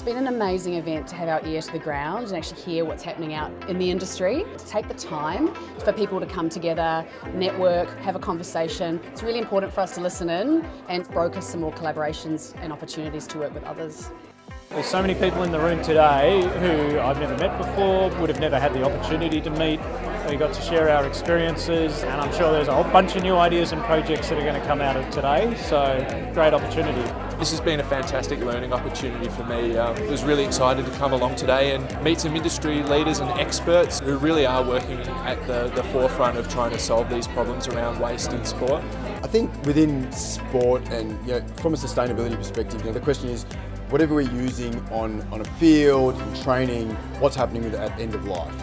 It's been an amazing event to have our ear to the ground and actually hear what's happening out in the industry. To take the time for people to come together, network, have a conversation. It's really important for us to listen in and broker some more collaborations and opportunities to work with others. There's so many people in the room today who I've never met before, would have never had the opportunity to meet. We got to share our experiences and I'm sure there's a whole bunch of new ideas and projects that are going to come out of today, so great opportunity. This has been a fantastic learning opportunity for me. Um, I was really excited to come along today and meet some industry leaders and experts who really are working at the, the forefront of trying to solve these problems around waste in sport. I think within sport and you know, from a sustainability perspective, you know, the question is whatever we're using on, on a field, in training, what's happening with at end of life.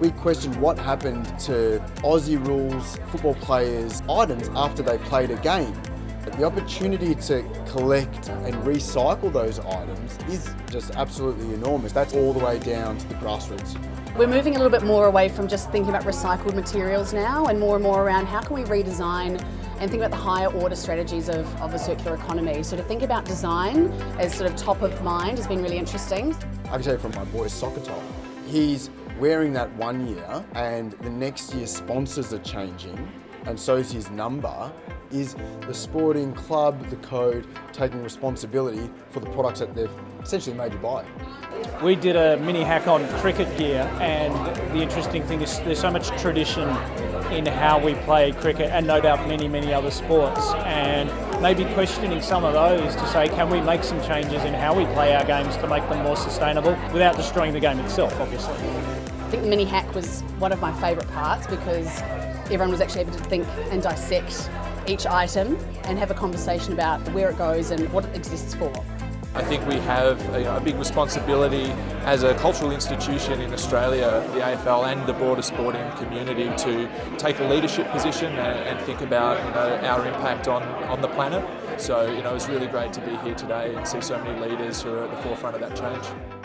We questioned what happened to Aussie rules, football players' items after they played a game. The opportunity to collect and recycle those items is just absolutely enormous. That's all the way down to the grassroots. We're moving a little bit more away from just thinking about recycled materials now and more and more around how can we redesign and think about the higher order strategies of, of a circular economy. So to think about design as sort of top of mind has been really interesting. I can tell you from my soccer top, he's wearing that one year and the next year sponsors are changing and so is his number, is the sporting club, the code, taking responsibility for the products that they've essentially made you buy. We did a mini hack on cricket gear and the interesting thing is there's so much tradition in how we play cricket and no doubt many, many other sports and maybe questioning some of those to say can we make some changes in how we play our games to make them more sustainable without destroying the game itself obviously. I think the mini hack was one of my favourite parts because everyone was actually able to think and dissect each item and have a conversation about where it goes and what it exists for. I think we have a, a, big responsibility as a cultural institution in Australia, the AFL and the broader sporting community to take a leadership position and, and think about you know, our impact on, on the planet. So you know, it's really great to be here today and see so many leaders who are at the forefront of that change.